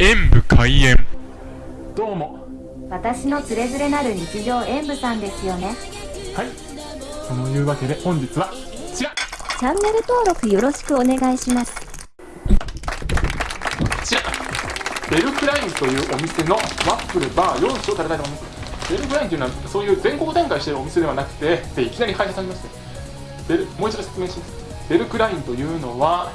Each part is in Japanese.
演武開演。どうも。私のつれづれなる日常演舞さんですよね。はい。そのいうわけで本日はこちら。こチャンネル登録よろしくお願いします。ちら。ベルクラインというお店のワッフルバー4種を食べたいと思います。ベルクラインというのはそういう全国展開しているお店ではなくてでいきなり開催されまして。ベルもう一度説明します。ベルクラインというのは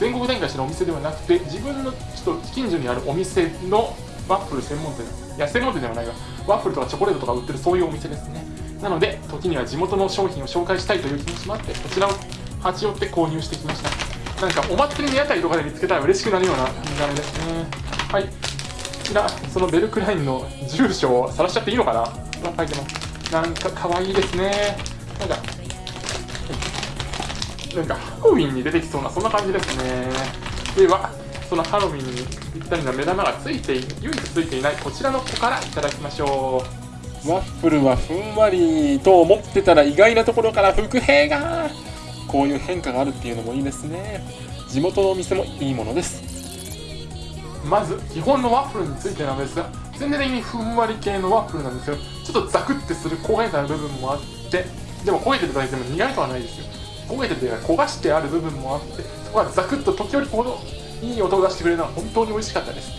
全国展開してるお店ではなくて自分のちょっと近所にあるお店のワッフル専門店。いや専門店ではないがワッフルとかチョコレートとか売ってるそういうお店ですね。なので時には地元の商品を紹介したいという気持ちもあってこちらを立ち寄って購入してきました。なんかお祭りの屋台とかで見つけたら嬉しくなるような見た目ですね。はい。こちらそのベルクラインの住所を晒しちゃっていいのかな?書いてます。なんか可愛いですね。なんかなんかハロウィンに出てきそうなそんな感じですね。ではそのハロウィンにぴったりな目玉がついてい唯一ついていないこちらの子からいただきましょう。ワッフルはふんわりと思ってたら意外なところから伏兵がこういう変化があるっていうのもいいですね。地元のお店もいいものです。まず基本のワッフルについてなんですが全体的にふんわり系のワッフルなんですよ。ちょっとザクってする焦げた部分もあってでも焦げてるだけでも苦いとはないですよ焦げてて焦がしてある部分もあってそこがザクッと時折このいい音を出してくれるのは本当に美味しかったです。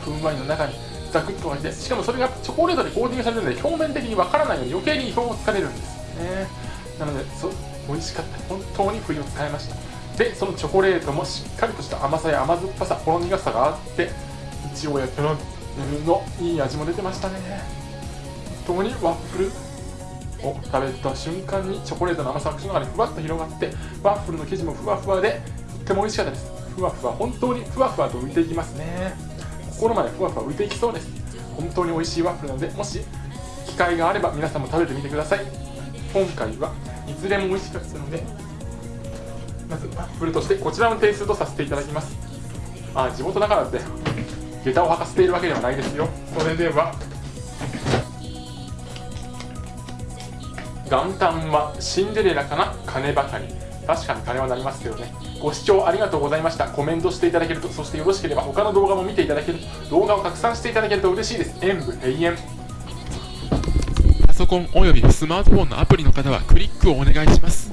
ふんわりの中にザクッと入ってしかもそれがチョコレートでコーティングされてるので表面的にわからないように余計に表をつかれるんです。ね。なのでそ美味しかった。本当に冬を使いました。でそのチョコレートもしっかりとした甘さや甘酸っぱさほろ苦さがあっていちごやキャラメルのいい味も出てましたね。本当にワッフル。を食べた瞬間にチョコレートの甘さが口の中にふわっと広がってワッフルの生地もふわふわでとっても美味しかったです。ふわふわ本当にふわふわと浮いていきます。ね心までふわふわ浮いていきそうです。本当に美味しいワッフルなのでもし機会があれば皆さんも食べてみてください。今回はいずれも美味しかったのでまずワッフルとしてこちらの点数とさせていただきます。あ地元だからって下駄を履かせているわけではないですよ。それでは元旦はシンデレラかな？金ばかり。確かに金はなりますよね。ご視聴ありがとうございました。コメントしていただけるとそしてよろしければ他の動画も見ていただける動画を拡散していただけると嬉しいです。演武永遠パソコンおよびスマートフォンのアプリの方はクリックをお願いします。